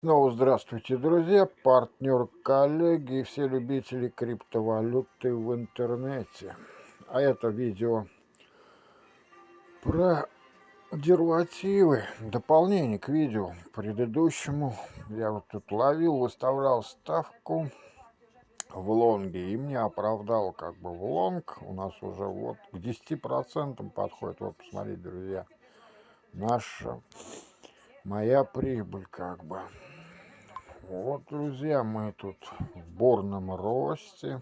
Снова здравствуйте, друзья, партнер, коллеги и все любители криптовалюты в интернете. А это видео про деривативы, дополнение к видео предыдущему. Я вот тут ловил, выставлял ставку в лонге и мне оправдал как бы в лонг. У нас уже вот к 10% подходит. Вот посмотрите, друзья, наша моя прибыль как бы. Вот, друзья, мы тут в бурном росте.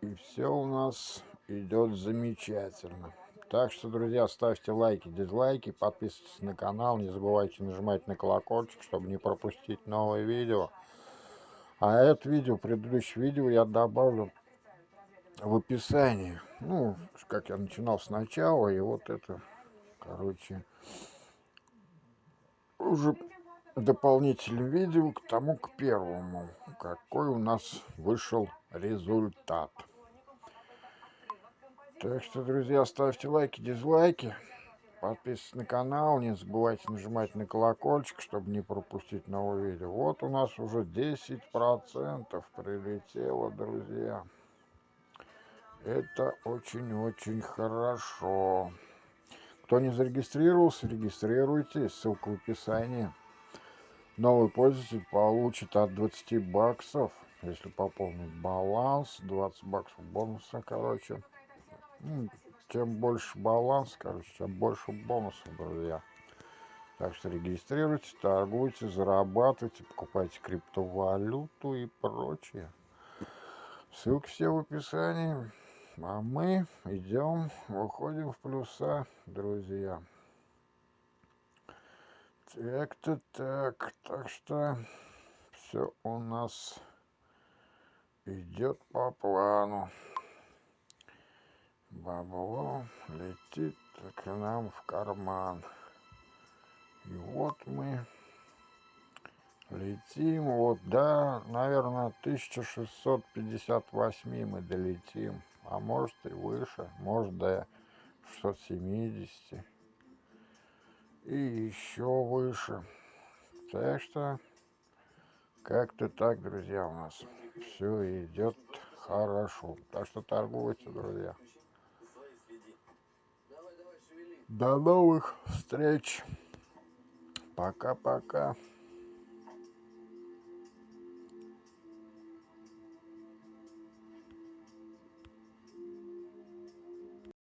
И все у нас идет замечательно. Так что, друзья, ставьте лайки, дизлайки, подписывайтесь на канал. Не забывайте нажимать на колокольчик, чтобы не пропустить новые видео. А это видео, предыдущее видео я добавлю в описании. Ну, как я начинал сначала, и вот это, короче, уже дополнительным видео к тому, к первому, какой у нас вышел результат. Так что, друзья, ставьте лайки, дизлайки, подписывайтесь на канал, не забывайте нажимать на колокольчик, чтобы не пропустить новые видео. Вот у нас уже 10% прилетело, друзья. Это очень-очень хорошо. Кто не зарегистрировался, регистрируйтесь, ссылка в описании. Новый пользователь получит от 20 баксов, если пополнить баланс, 20 баксов бонуса, короче. Ну, чем больше баланс, короче, тем больше бонусов, друзья. Так что регистрируйтесь, торгуйте, зарабатывайте, покупайте криптовалюту и прочее. Ссылки все в описании. А мы идем, выходим в плюса, друзья. Так-то так, так что все у нас идет по плану. Бабло летит к нам в карман. И вот мы летим, вот, да, наверное, 1658 мы долетим, а может и выше, может до 670 и еще выше. Так что как-то так, друзья, у нас все идет хорошо. Так что торгуйте, друзья. До новых встреч. Пока-пока.